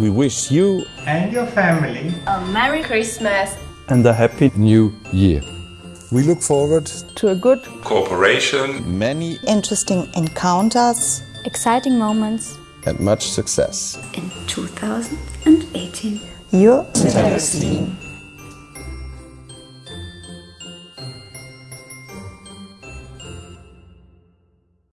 We wish you and your family a Merry Christmas and a Happy New Year. We look forward to a good cooperation, many interesting encounters, exciting moments, and much success in 2018. Your Celestine.